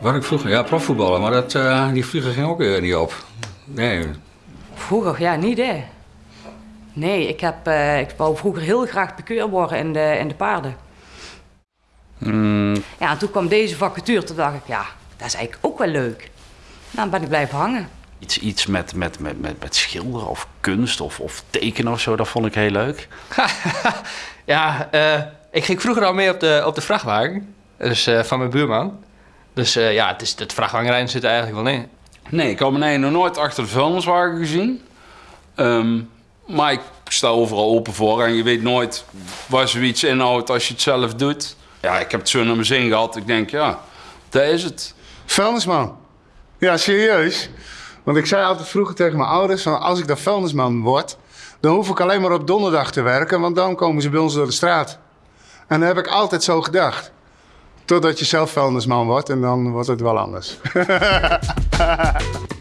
Waar ik vroeger, ja, profvoetballen, maar dat, eh, die vliegen ging ook weer niet op. Nee. Vroeger, ja, niet hè. Nee, ik, heb, eh, ik wou vroeger heel graag pikeur worden in de, in de paarden. Ja, en toen kwam deze vacature, toen dacht ik, ja, dat is eigenlijk ook wel leuk. Nou, dan ben ik blijven hangen. Iets, iets met, met, met, met, met schilderen of kunst of, of tekenen of zo, dat vond ik heel leuk. Ja, eh, ik ging vroeger al mee op de, op de vrachtwagen. Dus eh, van mijn buurman. Dus eh, ja, het, is, het vrachtwagenrijden zit er eigenlijk wel in. Nee, ik heb mijn nog nooit achter de vuilniswagen gezien. Ehm, maar ik sta overal open voor en je weet nooit waar zoiets inhoudt als je het zelf doet. Ja, ik heb het zo naar mijn zin gehad. Ik denk, ja, dat is het. Vuilnisman. Ja, serieus. Want ik zei altijd vroeger tegen mijn ouders: van als ik dan vuilnisman word, dan hoef ik alleen maar op donderdag te werken, want dan komen ze bij ons door de straat. En dat heb ik altijd zo gedacht. Totdat je zelf vuilnisman wordt en dan wordt het wel anders.